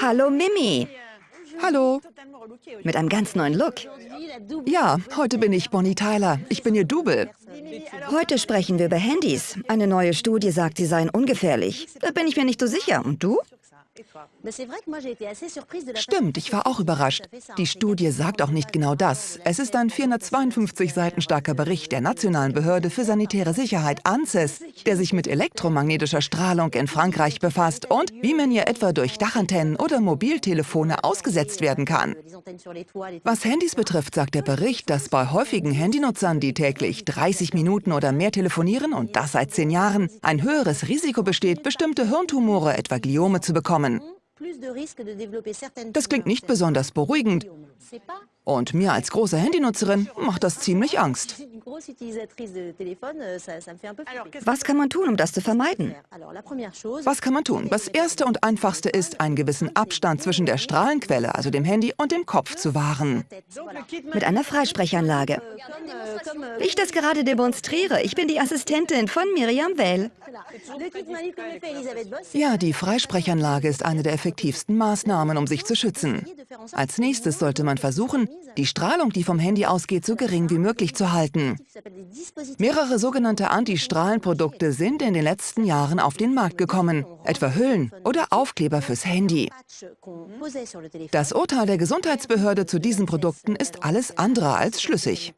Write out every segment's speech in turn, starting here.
Hallo Mimi. Hallo. Mit einem ganz neuen Look. Ja, heute bin ich Bonnie Tyler. Ich bin ihr Double. Heute sprechen wir über Handys. Eine neue Studie sagt, sie seien ungefährlich. Da bin ich mir nicht so sicher. Und du? Stimmt, ich war auch überrascht. Die Studie sagt auch nicht genau das. Es ist ein 452 Seiten starker Bericht der Nationalen Behörde für sanitäre Sicherheit, ANSES, der sich mit elektromagnetischer Strahlung in Frankreich befasst und wie man ihr etwa durch Dachantennen oder Mobiltelefone ausgesetzt werden kann. Was Handys betrifft, sagt der Bericht, dass bei häufigen Handynutzern, die täglich 30 Minuten oder mehr telefonieren und das seit zehn Jahren, ein höheres Risiko besteht, bestimmte Hirntumore, etwa Gliome, zu bekommen. Das klingt nicht besonders beruhigend. Und mir als große Handynutzerin macht das ziemlich Angst. Was kann man tun, um das zu vermeiden? Was kann man tun? Das Erste und Einfachste ist, einen gewissen Abstand zwischen der Strahlenquelle, also dem Handy, und dem Kopf zu wahren. Mit einer Freisprechanlage. Wie ich das gerade demonstriere, ich bin die Assistentin von Miriam Well. Ja, die Freisprechanlage ist eine der effektivsten Maßnahmen, um sich zu schützen. Als nächstes sollte man versuchen, die Strahlung, die vom Handy ausgeht, so gering wie möglich zu halten. Mehrere sogenannte Antistrahlenprodukte sind in den letzten Jahren auf den Markt gekommen, etwa Hüllen oder Aufkleber fürs Handy. Das Urteil der Gesundheitsbehörde zu diesen Produkten ist alles andere als schlüssig.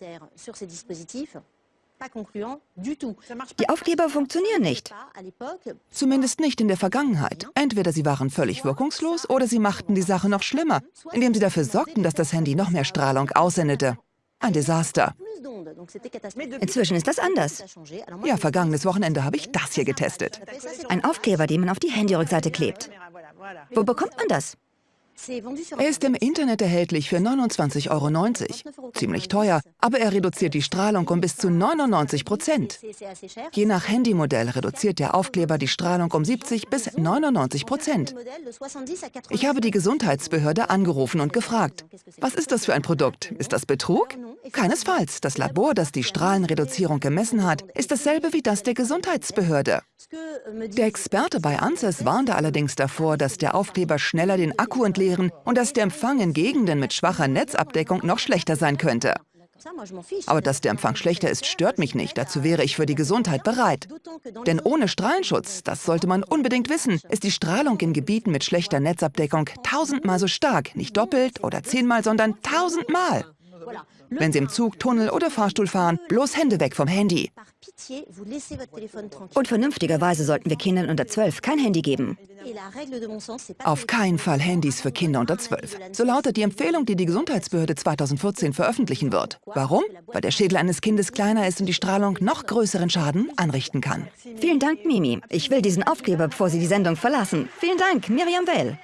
Die Aufkleber funktionieren nicht. Zumindest nicht in der Vergangenheit. Entweder sie waren völlig wirkungslos oder sie machten die Sache noch schlimmer, indem sie dafür sorgten, dass das Handy noch mehr Strahlung aussendete. Ein Desaster. Inzwischen ist das anders. Ja, vergangenes Wochenende habe ich das hier getestet. Ein Aufkleber, den man auf die Handyrückseite klebt. Wo bekommt man das? Er ist im Internet erhältlich für 29,90 Euro. Ziemlich teuer, aber er reduziert die Strahlung um bis zu 99 Prozent. Je nach Handymodell reduziert der Aufkleber die Strahlung um 70 bis 99 Prozent. Ich habe die Gesundheitsbehörde angerufen und gefragt, was ist das für ein Produkt? Ist das Betrug? Keinesfalls. Das Labor, das die Strahlenreduzierung gemessen hat, ist dasselbe wie das der Gesundheitsbehörde. Der Experte bei ANSES warnte allerdings davor, dass der Aufkleber schneller den Akku entleeren und dass der Empfang in Gegenden mit schwacher Netzabdeckung noch schlechter sein könnte. Aber dass der Empfang schlechter ist, stört mich nicht. Dazu wäre ich für die Gesundheit bereit. Denn ohne Strahlenschutz, das sollte man unbedingt wissen, ist die Strahlung in Gebieten mit schlechter Netzabdeckung tausendmal so stark. Nicht doppelt oder zehnmal, sondern tausendmal. Wenn Sie im Zug, Tunnel oder Fahrstuhl fahren, bloß Hände weg vom Handy. Und vernünftigerweise sollten wir Kindern unter 12 kein Handy geben. Auf keinen Fall Handys für Kinder unter 12. So lautet die Empfehlung, die die Gesundheitsbehörde 2014 veröffentlichen wird. Warum? Weil der Schädel eines Kindes kleiner ist und die Strahlung noch größeren Schaden anrichten kann. Vielen Dank, Mimi. Ich will diesen Aufkleber, bevor Sie die Sendung verlassen. Vielen Dank, Miriam Well.